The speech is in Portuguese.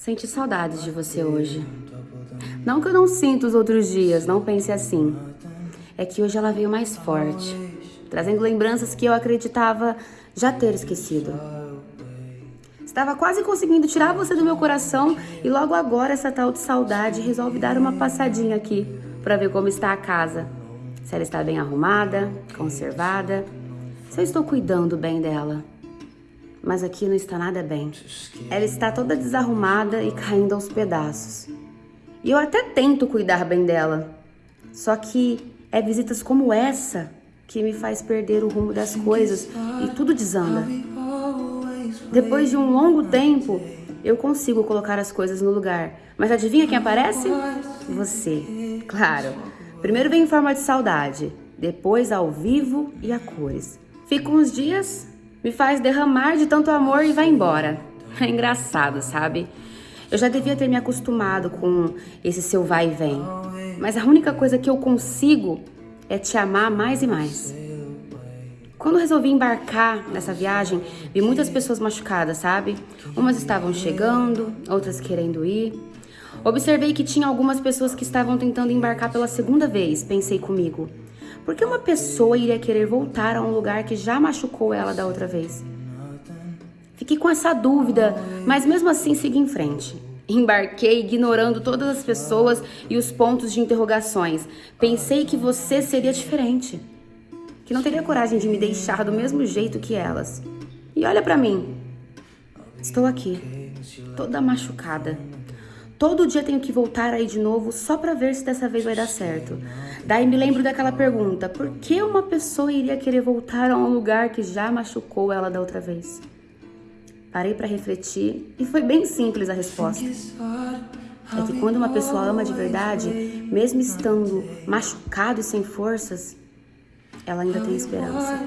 Senti saudades de você hoje. Não que eu não sinto os outros dias, não pense assim. É que hoje ela veio mais forte, trazendo lembranças que eu acreditava já ter esquecido. Estava quase conseguindo tirar você do meu coração e logo agora essa tal de saudade resolve dar uma passadinha aqui para ver como está a casa. Se ela está bem arrumada, conservada, se eu estou cuidando bem dela mas aqui não está nada bem. Ela está toda desarrumada e caindo aos pedaços. E eu até tento cuidar bem dela, só que é visitas como essa que me faz perder o rumo das coisas e tudo desanda. Depois de um longo tempo, eu consigo colocar as coisas no lugar. Mas adivinha quem aparece? Você. Claro. Primeiro vem em forma de saudade, depois ao vivo e a cores. Fico uns dias, me faz derramar de tanto amor e vai embora. É engraçado, sabe? Eu já devia ter me acostumado com esse seu vai e vem. Mas a única coisa que eu consigo é te amar mais e mais. Quando resolvi embarcar nessa viagem, vi muitas pessoas machucadas, sabe? Umas estavam chegando, outras querendo ir. Observei que tinha algumas pessoas que estavam tentando embarcar pela segunda vez, pensei comigo. Por que uma pessoa iria querer voltar a um lugar que já machucou ela da outra vez? Fiquei com essa dúvida, mas mesmo assim segui em frente. Embarquei ignorando todas as pessoas e os pontos de interrogações. Pensei que você seria diferente. Que não teria coragem de me deixar do mesmo jeito que elas. E olha para mim. Estou aqui, toda machucada. Todo dia tenho que voltar aí de novo só para ver se dessa vez vai dar certo. Daí me lembro daquela pergunta, por que uma pessoa iria querer voltar a um lugar que já machucou ela da outra vez? Parei para refletir e foi bem simples a resposta. É que quando uma pessoa ama de verdade, mesmo estando machucado e sem forças, ela ainda tem esperança.